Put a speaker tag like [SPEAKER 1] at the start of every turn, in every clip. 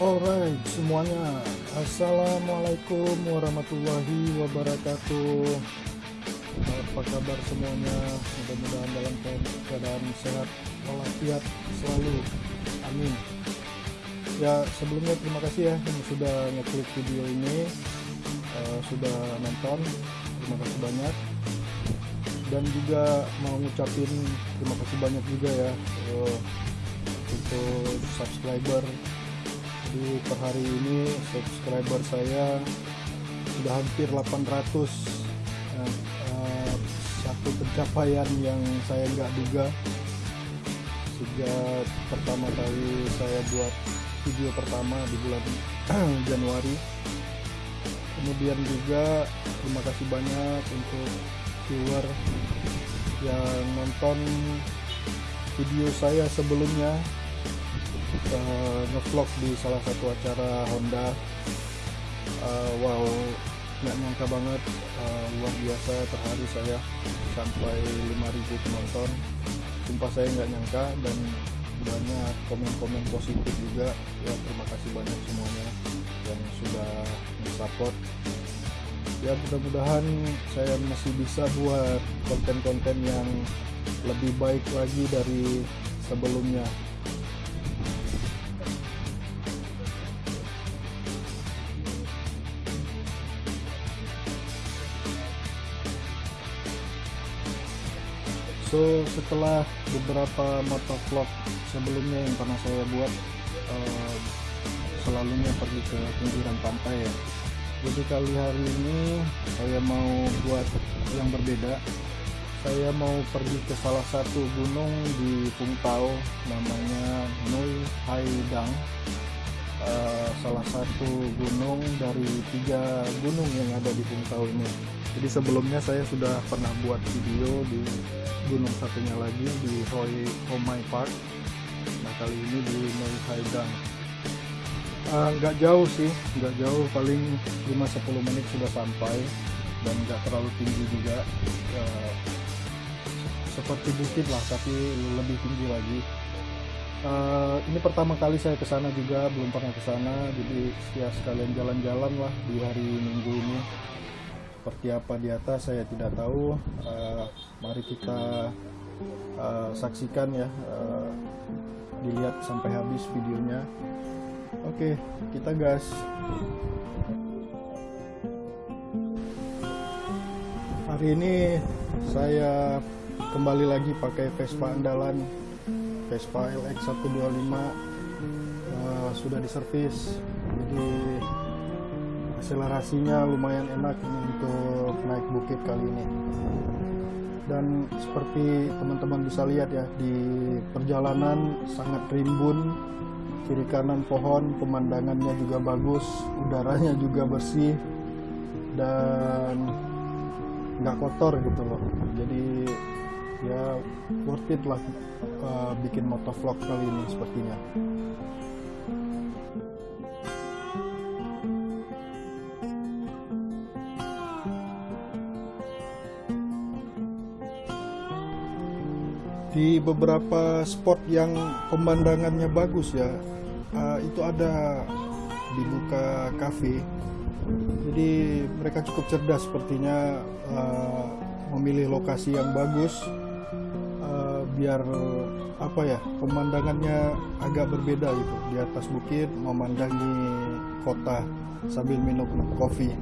[SPEAKER 1] Alright semuanya. Assalamualaikum warahmatullahi wabarakatuh. Apa kabar semuanya? Mudah-mudahan dalam keadaan sehat walafiat selalu. Amin. Ya sebelumnya terima kasih ya yang sudah ngeklik video ini. Uh, Sudah nonton. Terima kasih banyak. Dan juga mau ngucapin terima kasih banyak juga ya uh, Untuk subscriber jadi per hari ini subscriber saya sudah hampir 800 uh, uh, satu pencapaian yang saya nggak duga sejak pertama kali saya buat video pertama di bulan Januari. Kemudian juga terima kasih banyak untuk viewer yang nonton video saya sebelumnya uh, ngevlog di salah satu acara Honda. Uh, wow nggak nyangka banget. Uh, luar biasa per hari saya sampai 5000 penonton. Sumpah saya nggak nyangka dan banyak komen-komen positif juga. Ya terima kasih banyak semuanya yang sudah support ya mudah-mudahan saya masih bisa buat konten-konten yang lebih baik lagi dari sebelumnya so setelah beberapa motovlog sebelumnya yang pernah saya buat uh, selalunya pergi ke pinggiran pantai ya. Jadi kali hari ini saya mau buat yang berbeda. Saya mau pergi ke salah satu gunung di Pungtau namanya Nui Haidang uh, salah satu gunung dari tiga gunung yang ada di Pungtau ini. Jadi sebelumnya saya sudah pernah buat video di gunung satunya lagi di Hoi Homai Park. Nah kali ini di Noi Haidang uh, nggak jauh sih nggak jauh. Paling 5-10 menit sudah sampai dan nggak terlalu tinggi juga. Uh, seperti bukit lah tapi lebih tinggi lagi uh, ini pertama kali saya ke sana juga belum pernah ke sana. Jadi ya sekalian jalan-jalan lah di hari minggu ini. Seperti apa di atas saya tidak tahu. Uh, mari kita uh, saksikan ya. Uh, dilihat sampai habis videonya. Oke okay, kita gas. Hari ini saya kembali lagi pakai Vespa andalan Vespa LX125 uh, sudah diservis. Jadi akselerasinya lumayan enak untuk naik bukit kali ini. Dan seperti teman-teman bisa lihat ya di perjalanan sangat rimbun. Kiri kanan pohon pemandangannya juga bagus udaranya juga bersih dan nggak kotor gitu loh. Jadi ya worth it lah uh, bikin motovlog kali ini sepertinya. Di beberapa spot yang pemandangannya bagus ya uh, itu ada dibuka cafe jadi mereka cukup cerdas sepertinya uh, memilih lokasi yang bagus biar apa ya pemandangannya agak berbeda gitu. Di atas bukit memandangi kota sambil minum kopi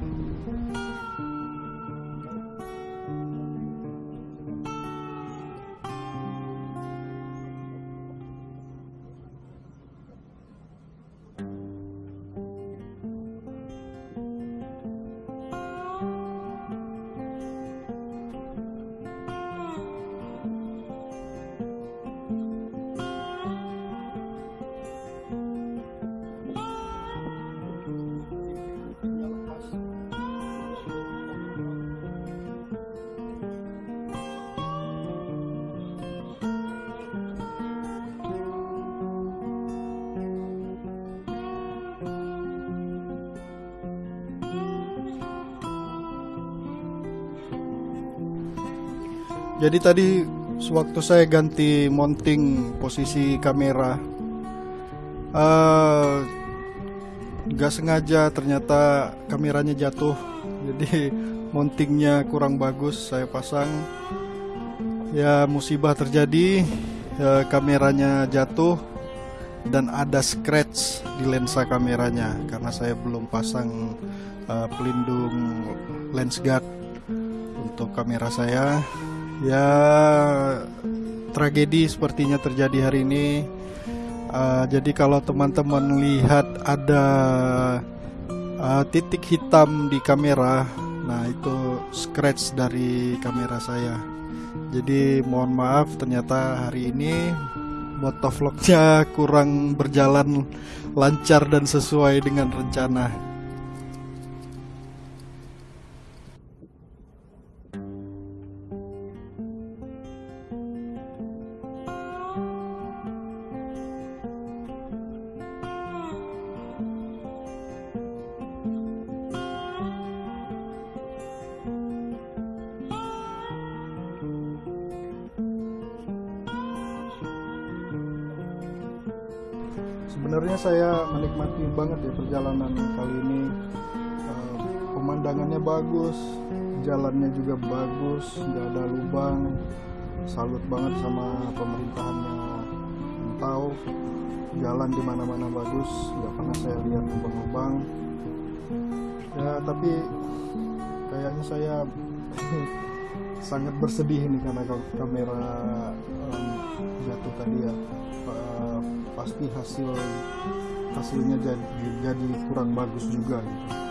[SPEAKER 1] jadi tadi sewaktu saya ganti mounting posisi kamera uh, nggak sengaja ternyata kameranya jatuh. Jadi mountingnya kurang bagus saya pasang. Ya musibah terjadi ya, kameranya jatuh dan ada scratch di lensa kameranya karena saya belum pasang uh, pelindung lens guard untuk kamera saya ya tragedi sepertinya terjadi hari ini uh, jadi kalau teman-teman lihat ada uh, titik hitam di kamera nah itu scratch dari kamera saya jadi mohon maaf ternyata hari ini motovlognya kurang berjalan lancar dan sesuai dengan rencana. Pemandangannya bagus jalannya juga bagus nggak ada lubang. Salut banget sama pemerintahannya. Tahu jalan di mana-mana bagus nggak pernah saya lihat lubang-lubang. Ya tapi kayaknya saya sangat bersedih nih karena kamera um, jatuh tadi ya. Uh, pasti hasil hasilnya jadi jadi kurang bagus juga gitu.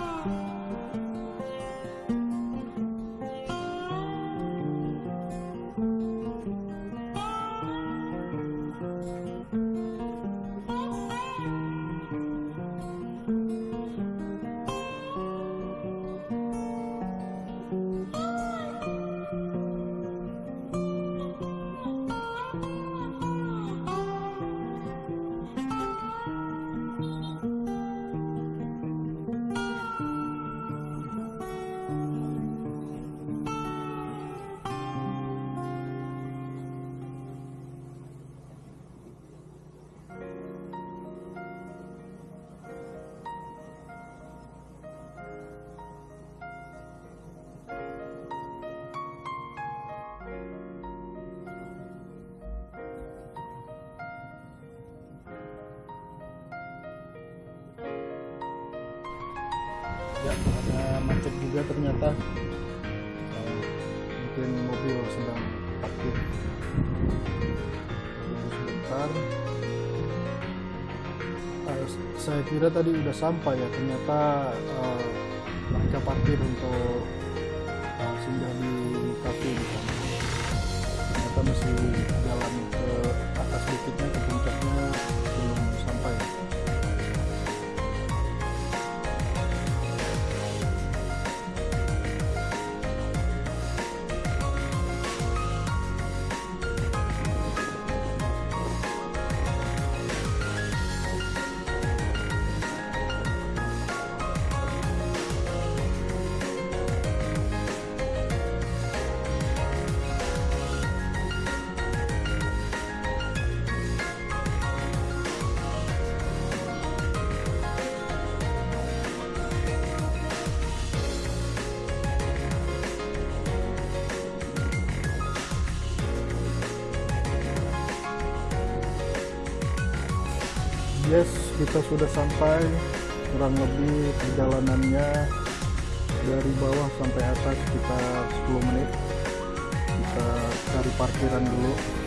[SPEAKER 1] Uh, mungkin mobil sedang parkir tunggu sebentar. Uh, saya kira tadi udah sampai ya. Ternyata uh, parkir untuk uh, singgah di kafe di ternyata masih jalan ke atas bukitnya kita sudah sampai kurang lebih perjalanannya dari bawah sampai atas sekitar 10 menit. Kita cari parkiran dulu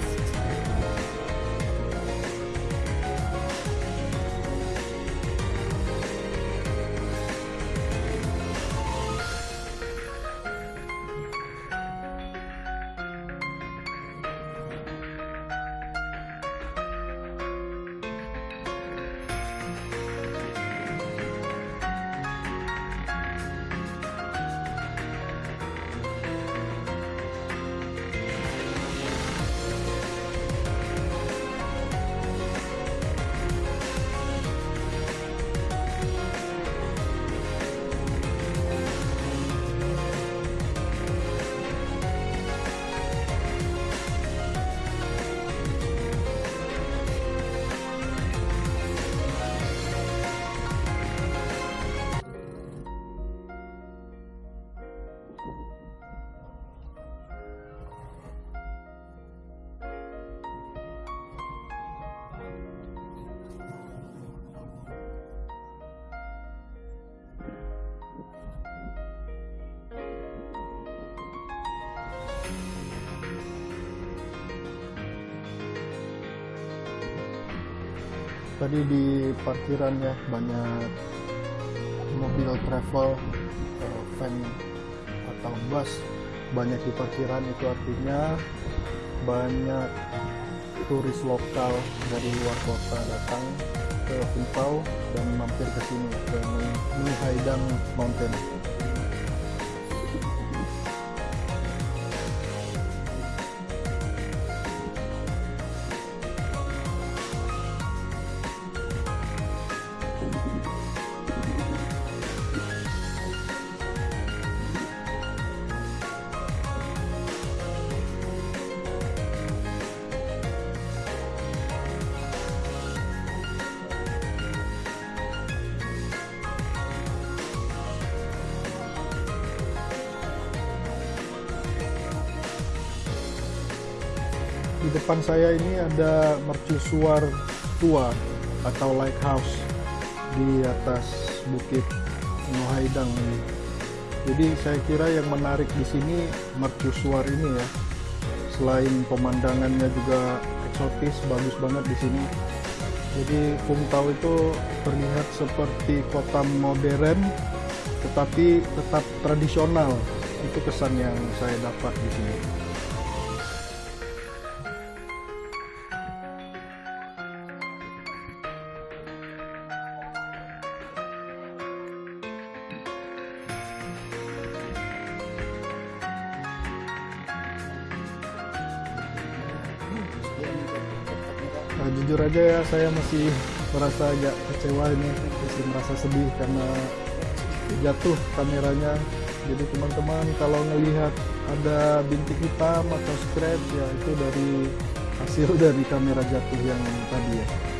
[SPEAKER 1] tadi di parkiran ya banyak mobil travel eh, van atau bus banyak di parkiran itu artinya banyak turis lokal dari luar kota datang ke Kumpau dan mampir ke sini ke Haidang Mountain. Depan saya ini ada mercusuar tua atau lighthouse di atas bukit Nuhaidang ini. Jadi saya kira yang menarik di sini mercusuar ini ya. Selain pemandangannya juga eksotis, bagus banget di sini. Jadi Tau itu terlihat seperti kota modern, tetapi tetap tradisional. Itu kesan yang saya dapat di sini. Ya saya masih merasa agak kecewa ini. Masih merasa sedih karena jatuh kameranya. Jadi teman-teman kalau ngelihat ada bintik hitam atau scratch ya itu dari hasil dari kamera jatuh yang tadi ya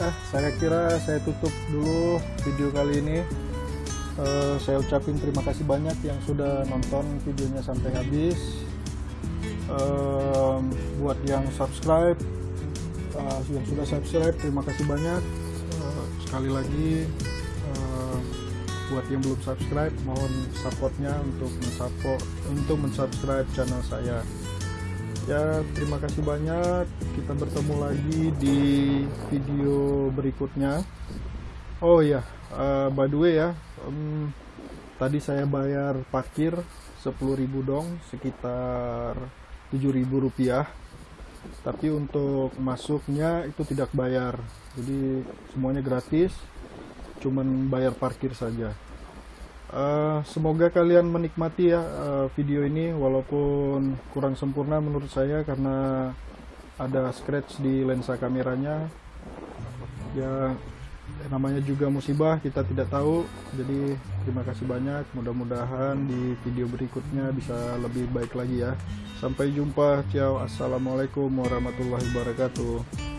[SPEAKER 1] Nah, saya kira saya tutup dulu video kali ini. Eh, saya ucapin terima kasih banyak yang sudah nonton videonya sampai habis. Em, buat yang subscribe, eh, yang sudah subscribe, terima kasih banyak. Eh, sekali lagi, eh, buat yang belum subscribe, mohon supportnya untuk mensupport, untuk mensubscribe channel saya. Ya, terima kasih banyak. Kita bertemu lagi di video berikutnya. Oh ya, eh, by the way ya, em, tadi saya bayar parkir 10.000 dong, sekitar 7.000 rupiah. Tapi untuk masuknya itu tidak bayar. Jadi semuanya gratis, cuman bayar parkir saja. Eh, semoga kalian menikmati ya eh, video ini walaupun kurang sempurna menurut saya karena ada scratch di lensa kameranya. Ya namanya juga musibah kita tidak tahu. Jadi terima kasih banyak. Mudah-mudahan di video berikutnya bisa lebih baik lagi ya. Sampai jumpa ciao. Assalamualaikum warahmatullahi wabarakatuh